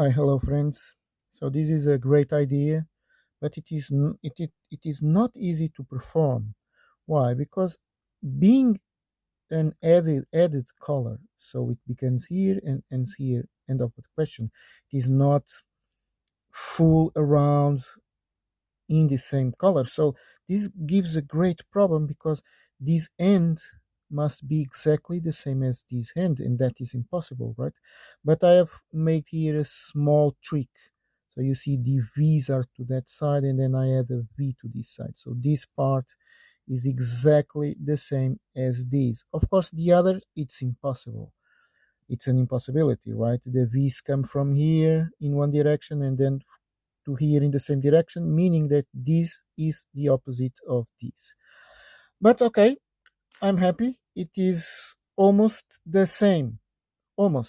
Hi, hello, friends. So this is a great idea, but it is it, it, it is not easy to perform. Why? Because being an added added color, so it begins here and ends here. End of the question. It is not full around in the same color. So this gives a great problem because this end must be exactly the same as this hand and that is impossible, right? But I have made here a small trick. So you see the V's are to that side, and then I add a V to this side. So this part is exactly the same as this. Of course, the other, it's impossible. It's an impossibility, right? The V's come from here in one direction and then to here in the same direction, meaning that this is the opposite of this. But okay, I'm happy. It is almost the same. Almost.